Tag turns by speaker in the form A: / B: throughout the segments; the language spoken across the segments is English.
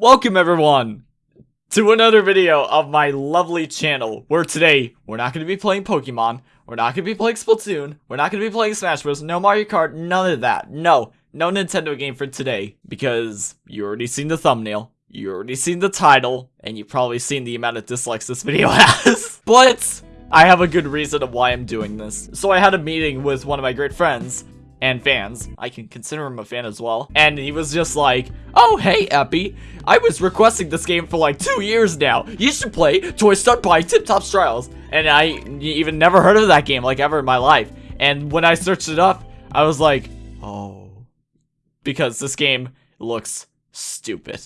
A: Welcome everyone to another video of my lovely channel where today we're not going to be playing Pokemon, we're not going to be playing Splatoon, we're not going to be playing Smash Bros, no Mario Kart, none of that. No, no Nintendo game for today because you already seen the thumbnail, you already seen the title, and you probably seen the amount of dislikes this video has. but I have a good reason of why I'm doing this. So I had a meeting with one of my great friends and fans. I can consider him a fan as well. And he was just like, Oh, hey, Epi. I was requesting this game for like two years now. You should play Toy Stunt Bike Tip Top Trials. And I even never heard of that game like ever in my life. And when I searched it up, I was like, Oh. Because this game looks stupid.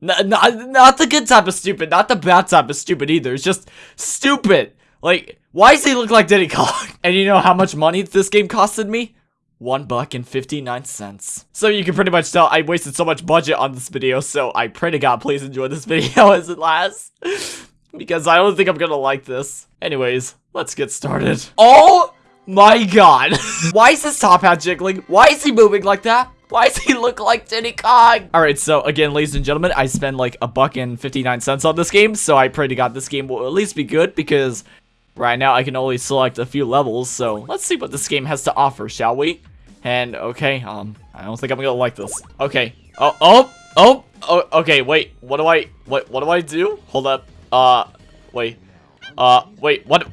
A: Not, not, not the good type of stupid, not the bad type of stupid either. It's just stupid. Like, why does he look like Diddy Kong? And you know how much money this game costed me? One buck and 59 cents. So you can pretty much tell I wasted so much budget on this video, so I pray to God please enjoy this video as it lasts. because I don't think I'm gonna like this. Anyways, let's get started. Oh my god. Why is his top hat jiggling? Why is he moving like that? Why does he look like Diddy Kong? Alright, so again, ladies and gentlemen, I spend like a buck and 59 cents on this game, so I pray to God this game will at least be good because right now I can only select a few levels, so let's see what this game has to offer, shall we? And, okay, um, I don't think I'm gonna like this. Okay. Oh, oh, oh, oh, okay, wait. What do I, what, what do I do? Hold up. Uh, wait. Uh, wait, what?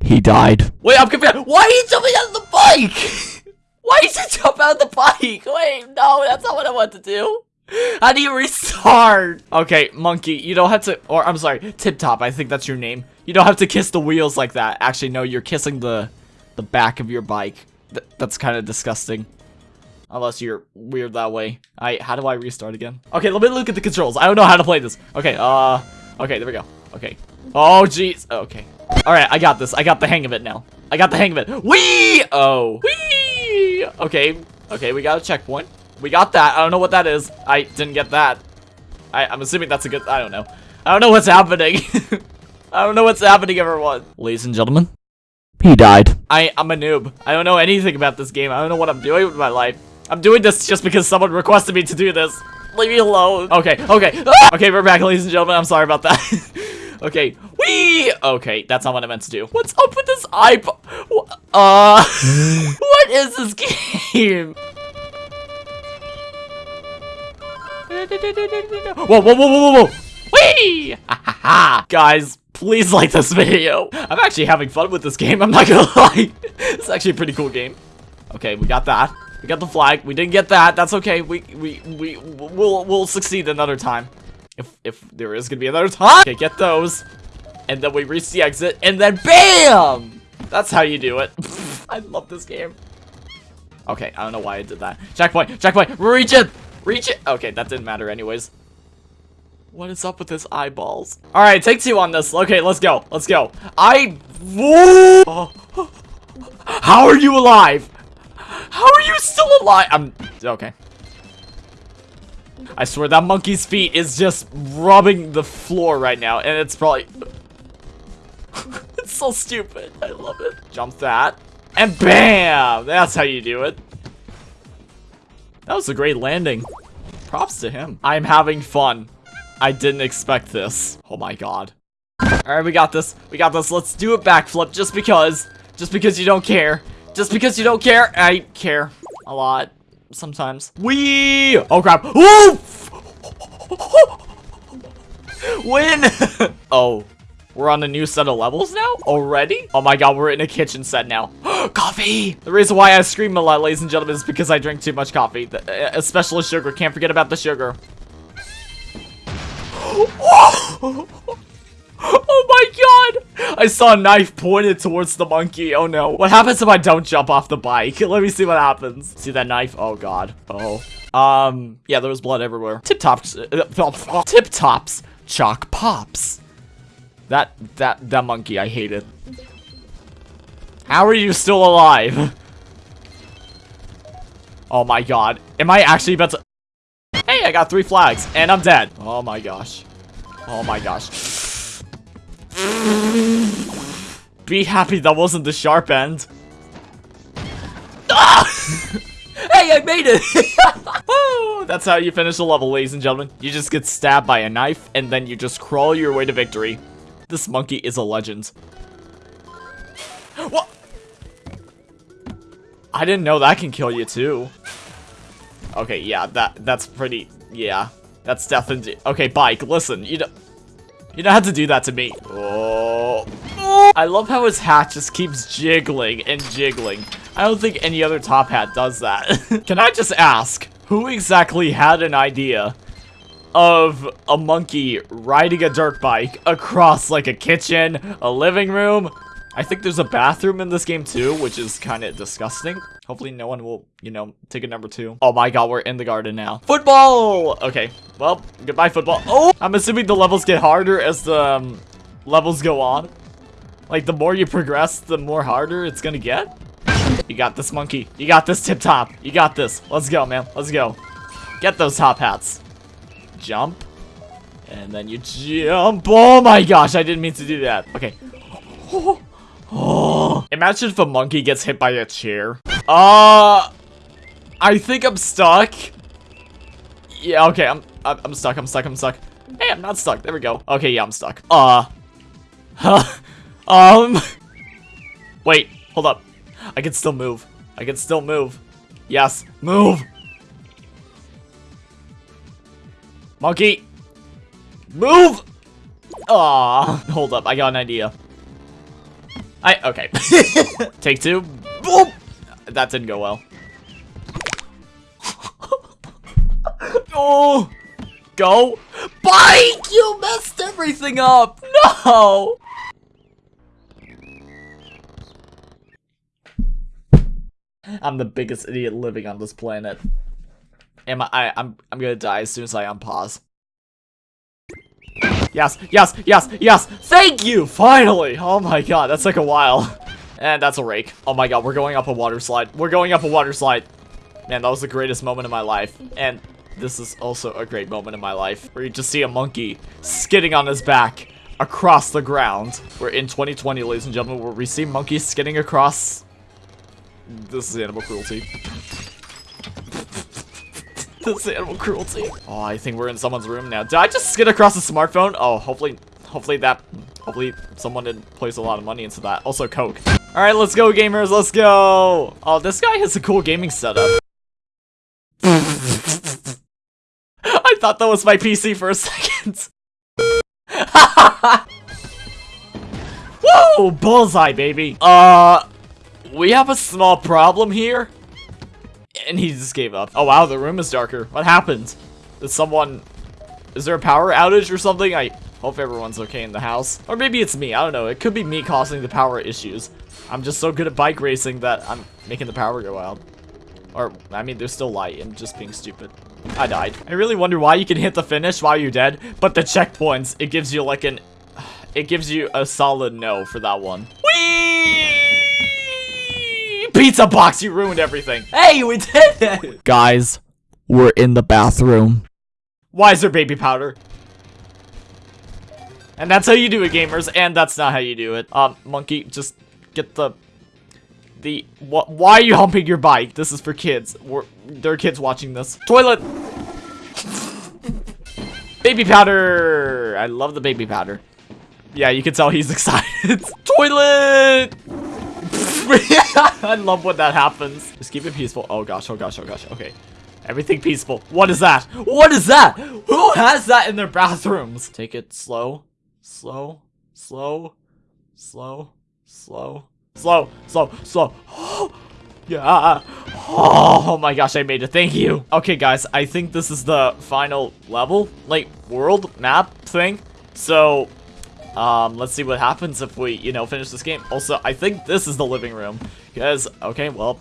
A: He died. Wait, I'm confused. Why are you jumping out of the bike? Why did you jump out of the bike? Wait, no, that's not what I want to do. How do you restart? Okay, Monkey, you don't have to, or I'm sorry, Tip Top, I think that's your name. You don't have to kiss the wheels like that. Actually, no, you're kissing the the back of your bike. Th that's kind of disgusting. Unless you're weird that way. I how do I restart again? Okay, let me look at the controls. I don't know how to play this. Okay, uh okay, there we go. Okay. Oh jeez. Okay. Alright, I got this. I got the hang of it now. I got the hang of it. Wee! Oh. Wee! Okay. Okay, we got a checkpoint. We got that. I don't know what that is. I didn't get that. I, I'm assuming that's a good... I don't know. I don't know what's happening. I don't know what's happening, everyone. Ladies and gentlemen, he died. I, I'm a noob. I don't know anything about this game. I don't know what I'm doing with my life. I'm doing this just because someone requested me to do this. Leave me alone. Okay, okay. Ah! Okay, we're back, ladies and gentlemen. I'm sorry about that. okay. Wee! Okay, that's not what I meant to do. What's up with this eye? Uh, what is this game? Whoa, whoa, whoa, whoa, whoa, whoa! Whee! Guys, please like this video. I'm actually having fun with this game, I'm not gonna lie. it's actually a pretty cool game. Okay, we got that. We got the flag. We didn't get that. That's okay. We we we we'll we'll succeed another time. If if there is gonna be another time. Okay, get those. And then we reach the exit and then BAM! That's how you do it. I love this game. Okay, I don't know why I did that. Checkpoint, checkpoint, reach it! Reach it! Okay, that didn't matter anyways. What is up with his eyeballs? Alright, take two on this. Okay, let's go. Let's go. I... How are you alive? How are you still alive? I'm... Okay. I swear that monkey's feet is just rubbing the floor right now. And it's probably... it's so stupid. I love it. Jump that. And BAM! That's how you do it. That was a great landing. Props to him. I'm having fun. I didn't expect this. Oh my god. Alright, we got this. We got this. Let's do a backflip just because. Just because you don't care. Just because you don't care. I care. A lot. Sometimes. We. Oh crap. Oof! Win! oh. We're on a new set of levels now? Already? Oh my god, we're in a kitchen set now. coffee! The reason why I scream a lot, ladies and gentlemen, is because I drink too much coffee. Uh, especially sugar. Can't forget about the sugar. oh my god! I saw a knife pointed towards the monkey. Oh no. What happens if I don't jump off the bike? Let me see what happens. See that knife? Oh god. Oh. Um, yeah, there was blood everywhere. Tip tops. Uh, tip tops. Chalk pops. That, that, that monkey, I hate it. How are you still alive? Oh my god. Am I actually about to... I got three flags, and I'm dead. Oh my gosh. Oh my gosh. Be happy that wasn't the sharp end. Ah! Hey, I made it! That's how you finish a level, ladies and gentlemen. You just get stabbed by a knife, and then you just crawl your way to victory. This monkey is a legend. What? I didn't know that can kill you, too. Okay, yeah, that that's pretty... Yeah, that's definitely... Okay, Bike, listen, you don't... You don't have to do that to me. Oh. I love how his hat just keeps jiggling and jiggling. I don't think any other top hat does that. Can I just ask, who exactly had an idea of a monkey riding a dirt bike across like a kitchen, a living room? I think there's a bathroom in this game too, which is kind of disgusting. Hopefully no one will, you know, take a number two. Oh my god, we're in the garden now. Football! Okay, well, goodbye football. Oh! I'm assuming the levels get harder as the um, levels go on. Like, the more you progress, the more harder it's gonna get. You got this, monkey. You got this, Tip Top. You got this. Let's go, man. Let's go. Get those top hats. Jump. And then you jump. Oh my gosh, I didn't mean to do that. Okay. Oh, oh. Imagine if a monkey gets hit by a chair. Uh, I think I'm stuck. Yeah, okay, I'm, I'm, I'm stuck, I'm stuck, I'm stuck. Hey, I'm not stuck. There we go. Okay, yeah, I'm stuck. Uh, huh. Um, wait, hold up. I can still move. I can still move. Yes, move. Monkey. Move. Ah, hold up. I got an idea. I, okay. Take two. Boop. That didn't go well. oh, go. Bike, you messed everything up. No. I'm the biggest idiot living on this planet. Am I, I I'm I'm gonna die as soon as I unpause. Yes, yes, yes, yes! Thank you! Finally! Oh my god, that's like a while. And that's a rake. Oh my god, we're going up a water slide. We're going up a water slide. Man, that was the greatest moment of my life. And this is also a great moment in my life. Where you just see a monkey skidding on his back across the ground. We're in 2020, ladies and gentlemen, where we see monkeys skidding across this is animal cruelty. this animal cruelty. Oh, I think we're in someone's room now. Did I just skid across the smartphone? Oh, hopefully, hopefully that, hopefully someone didn't place a lot of money into that. Also, Coke. All right, let's go, gamers. Let's go. Oh, this guy has a cool gaming setup. I thought that was my PC for a second. Whoa, bullseye, baby. Uh, we have a small problem here. And he just gave up. Oh wow, the room is darker. What happened? Did someone... Is there a power outage or something? I hope everyone's okay in the house. Or maybe it's me. I don't know. It could be me causing the power issues. I'm just so good at bike racing that I'm making the power go out. Or, I mean, there's still light. I'm just being stupid. I died. I really wonder why you can hit the finish while you're dead, but the checkpoints, it gives you like an... It gives you a solid no for that one. Whee! Pizza box, you ruined everything. Hey, we did it! Guys, we're in the bathroom. Why is there baby powder? And that's how you do it, gamers, and that's not how you do it. Um, monkey, just get the... The... What? Why are you humping your bike? This is for kids. We're, there are kids watching this. Toilet! baby powder! I love the baby powder. Yeah, you can tell he's excited. Toilet! I love when that happens. Just keep it peaceful. Oh gosh, oh gosh, oh gosh. Okay. Everything peaceful. What is that? What is that? Who has that in their bathrooms? Take it slow, slow, slow, slow, slow, slow, slow, slow. yeah. Oh my gosh, I made it. Thank you. Okay, guys, I think this is the final level, like world map thing. So um, let's see what happens if we, you know, finish this game. Also, I think this is the living room. Because, okay, well,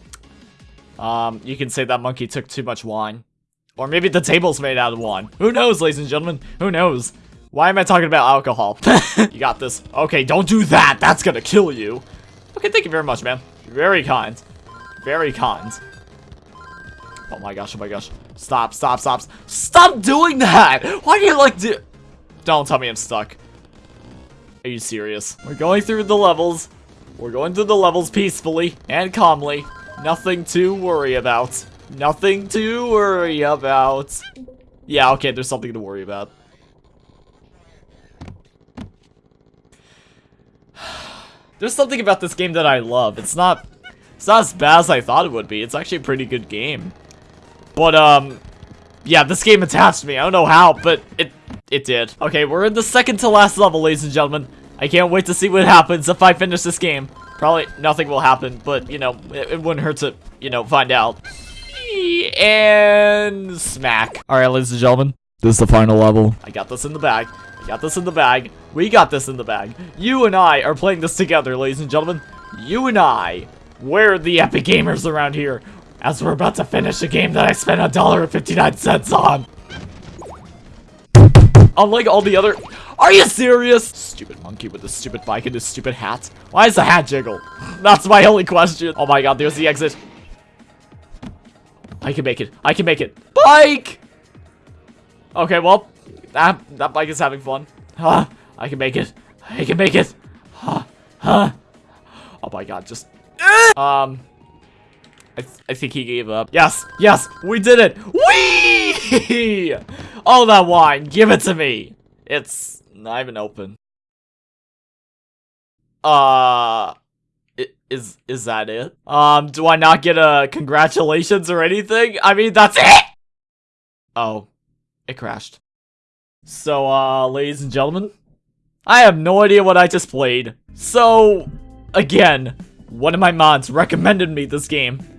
A: um, you can say that monkey took too much wine. Or maybe the table's made out of wine. Who knows, ladies and gentlemen? Who knows? Why am I talking about alcohol? you got this. Okay, don't do that. That's gonna kill you. Okay, thank you very much, man. Very kind. Very kind. Oh my gosh, oh my gosh. Stop, stop, stop. Stop doing that! Why do you like do- Don't tell me I'm stuck. Are you serious? We're going through the levels. We're going through the levels peacefully and calmly. Nothing to worry about. Nothing to worry about. Yeah, okay, there's something to worry about. There's something about this game that I love. It's not it's not as bad as I thought it would be. It's actually a pretty good game. But um yeah, this game attached me. I don't know how, but it it did. Okay, we're in the second to last level, ladies and gentlemen. I can't wait to see what happens if I finish this game. Probably nothing will happen, but you know, it, it wouldn't hurt to, you know, find out. And smack. All right, ladies and gentlemen, this is the final level. I got this in the bag. I got this in the bag. We got this in the bag. You and I are playing this together, ladies and gentlemen. You and I. We're the epic gamers around here. As we're about to finish a game that I spent a dollar and 59 cents on. Unlike all the other... Are you serious? Stupid monkey with the stupid bike and his stupid hat. Why does the hat jiggle? That's my only question. Oh my god, there's the exit. I can make it. I can make it. Bike! Okay, well, that, that bike is having fun. Huh, I can make it. I can make it. Huh, huh. Oh my god, just... Um... I, th I think he gave up. Yes, yes, we did it. Whee! All that wine, give it to me. It's not even open. Uh, is is that it? Um, do I not get a congratulations or anything? I mean, that's it. Oh, it crashed. So, uh, ladies and gentlemen, I have no idea what I just played. So, again, one of my mods recommended me this game.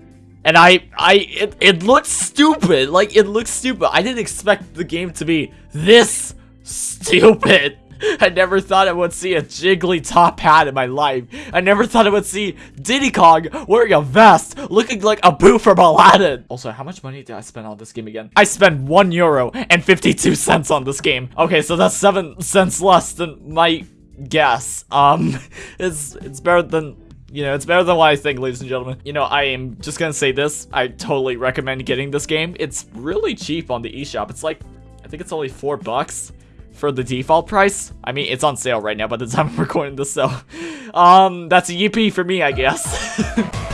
A: And I, I, it, it looks stupid. Like, it looks stupid. I didn't expect the game to be this stupid. I never thought I would see a jiggly top hat in my life. I never thought I would see Diddy Kong wearing a vest, looking like Abu from Aladdin. Also, how much money did I spend on this game again? I spent 1 euro and 52 cents on this game. Okay, so that's 7 cents less than my guess. Um, it's, it's better than you know, it's better than what I think, ladies and gentlemen. You know, I am just gonna say this. I totally recommend getting this game. It's really cheap on the eShop. It's like, I think it's only four bucks for the default price. I mean, it's on sale right now by the time I'm recording this, so, um, that's a yippee for me, I guess.